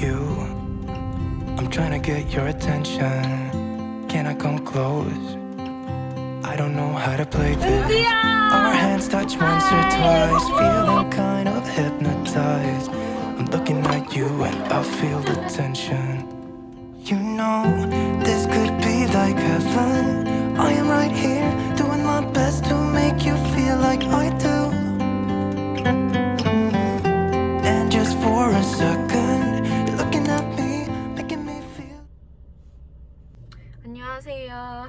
you. I'm trying to get your attention. Can I come close? I don't know how to play this. Our hands touch once or twice, feeling kind of hypnotized. I'm looking at you and I feel the tension. You know, this could be like heaven. I am right here, doing my best to make you feel like I do.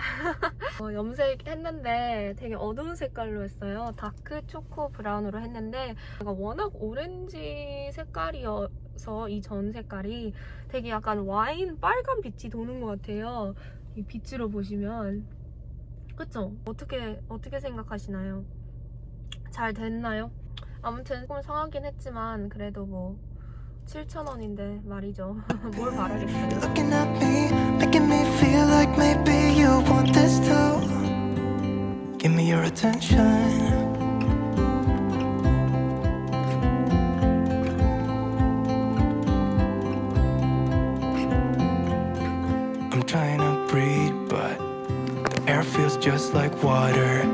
어, 염색 했는데 되게 어두운 색깔로 했어요. dark choco brown으로 했는데 제가 워낙 오렌지 색깔이어서 이 전 색깔이 되게 약간 와인 빨간 빛이 도는 것 같아요. 이 빛으로 보시면 그쵸? 어떻게 어떻게 생각하시나요? 잘 됐나요? 아무튼 조금 상하긴 했지만 그래도 뭐 7,000원인데 말이죠. 뭘 바라겠어요. Looking at me, making me feel like maybe you want this too. Give me your attention. I'm trying to breathe, but the air feels just like water.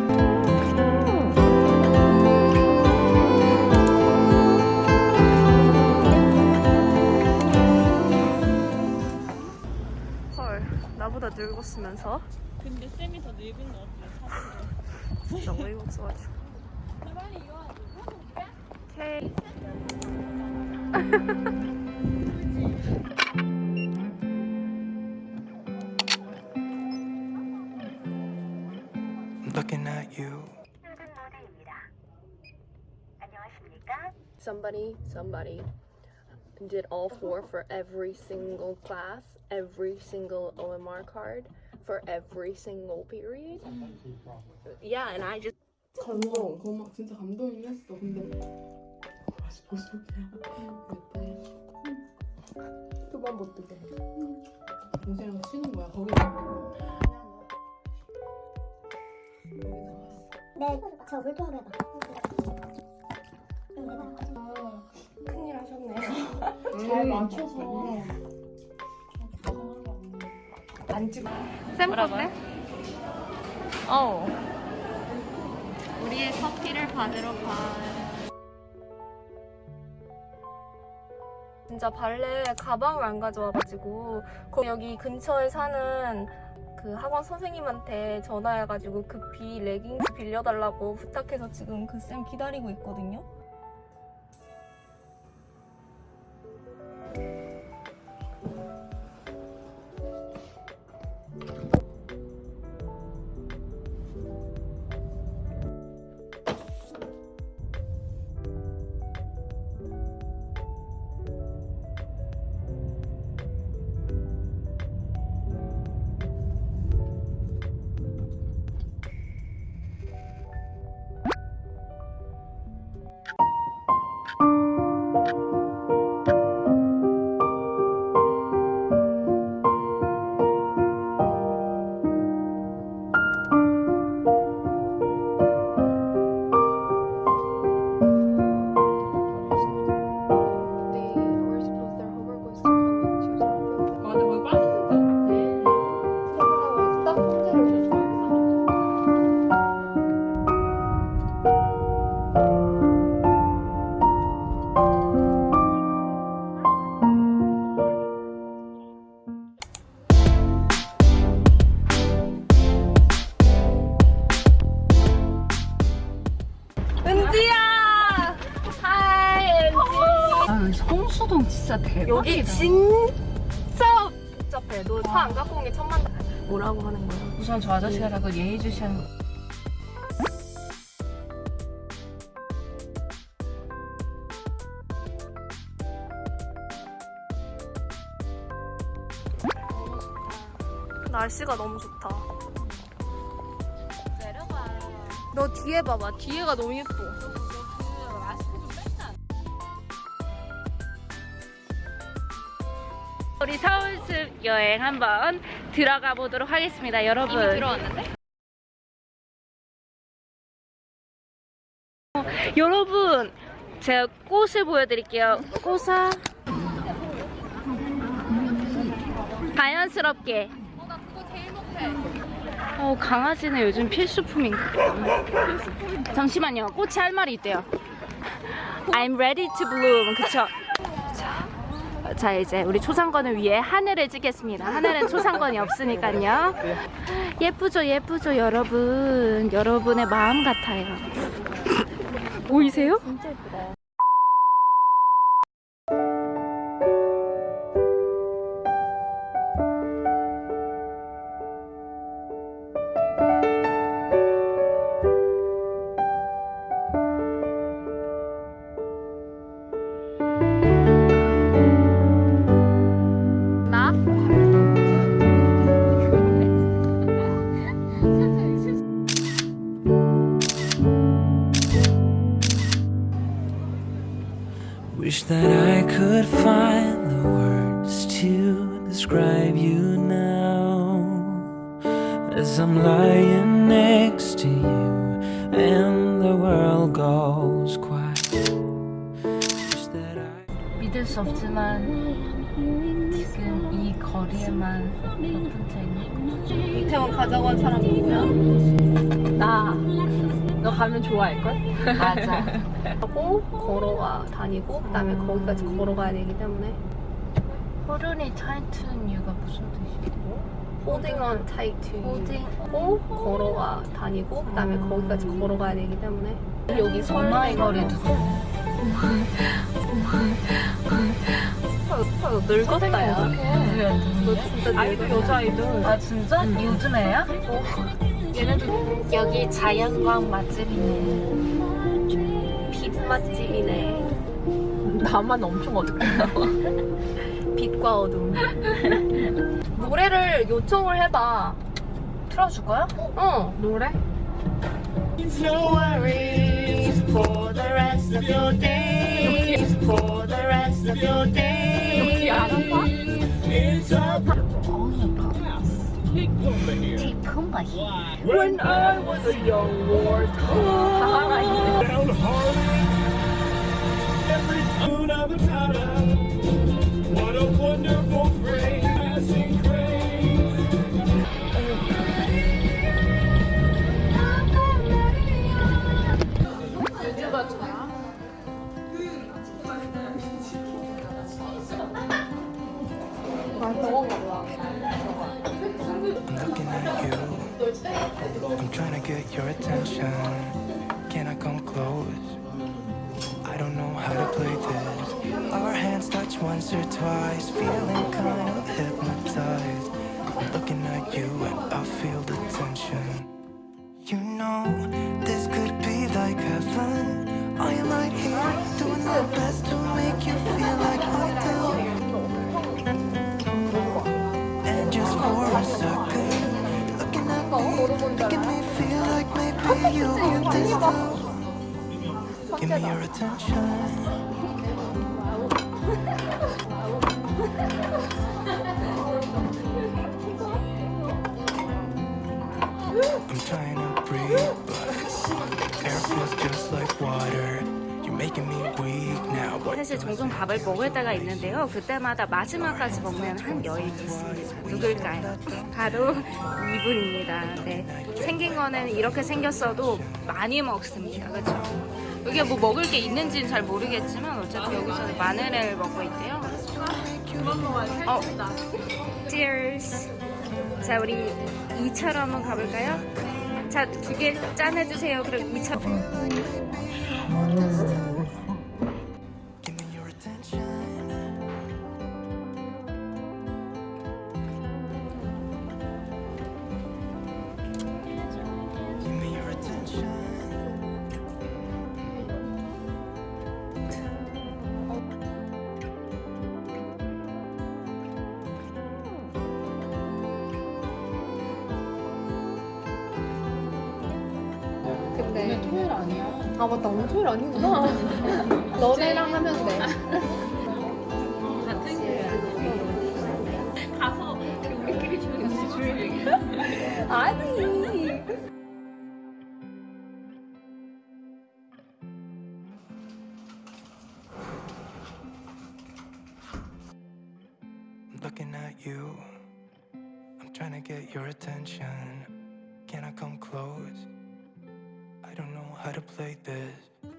늙었으면서. 근데 쌤이 더 늙은 것 같아. 진짜 어이가 없어가지고. 빨리 이거 오케이 looking at you. somebody somebody did all four for every single class every single OMR card for every single period yeah and I just 감동, 그거 막 진짜 감동이긴 했어. 근데 다시 보석이야. 그때 그만 못 뜨게. 동생이랑 쉬는 거야. 거기 네, 저 물통으로 해봐. 잘 맞춰서. 안 찍어. 쌤 건데? 어 우리의 커피를 받으러 가 진짜 발레 가방을 안 가져와가지고 거- 여기 근처에 사는 그 학원 선생님한테 전화해가지고 급히 레깅스 빌려달라고 부탁해서 지금 그 쌤 기다리고 있거든요 진짜 대박이다. 여기 진짜 복잡해. 너 차 안 갖고 온 게 천만 뭐라고 하는 거야? 우선 저 아저씨라고 예의주시한 거. 날씨가 너무 좋다. 내려가. 너 뒤에 봐봐. 뒤에가 너무 예뻐. 우리 서울숲 여행 한번 들어가 보도록 하겠습니다, 여러분. 이미 들어왔는데? 여러분, 제가 꽃을 보여드릴게요. 꽃아. 자연스럽게. 어. 어, 강아지는 요즘 필수품인가 보다. 잠시만요. 꽃이 할 말이 있대요. I'm ready to bloom. 그쵸? 자, 자, 이제 우리 초상권을 위해 하늘을 찍겠습니다. 하늘은 초상권이 없으니까요. 예쁘죠, 예쁘죠, 여러분. 여러분의 마음 같아요. 보이세요? 진짜 예쁘다. 없지만 지금 이 거리에만 몇 분째 있는 거 이태원 가져간 사람 누구야? 나. 너 가면 좋아할걸? 맞아. 하고 걸어가 다니고 그다음에 거기까지 걸어가야 되기 때문에 호른이 타이트한 이유가 무슨 뜻이야? holding on tight to you 호딩 하고 걸어가 다니고 그다음에 거기까지 걸어가야 되기 때문에 여기 전화의 거리도 늙었다 야? 너 진짜 아이돌 여자 아이돌. 아 진짜? 요즘 애야? 얘네도 여기 자연광 맛집이네. 빛 맛집이네. 나만 엄청 어둡게 빛과 어둠. 노래를 요청을 해봐. 틀어줄 거야? 어. 노래? No worries for the rest of your days. rest of your day. It's a here. Here. When I was a young war downhearted, every tune of a trying to get your attention. Can I come close? I don't know how to play this. Our hands touch once or twice, feeling kind of hypnotized. Looking at you and I feel the tension. You know, this could be like heaven. I am right here, doing my best to Give me your attention. 사실 종종 밥을 먹을 때가 있는데요. 그때마다 마지막까지 먹는 한 여인이 있습니다. 누굴까요? 바로 이분입니다. 네. 생긴 거는 이렇게 생겼어도 많이 먹습니다. 그렇죠? 여기에 뭐 먹을 게 있는지는 잘 모르겠지만 어쨌든 여기서는 마늘을 먹고 있대요. 어, cheers. 자, 우리 2차로 한번 가볼까요? 자, 두 개 짠해주세요. 그럼 2차. 근데 토요일 아니야 아 맞다 오늘 토요일 아니구나 너네랑 하면 돼 가서 우리끼리 조용히 아니 I'm looking at you. trying to get your attention. Can I come close? how to play this.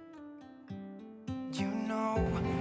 You know.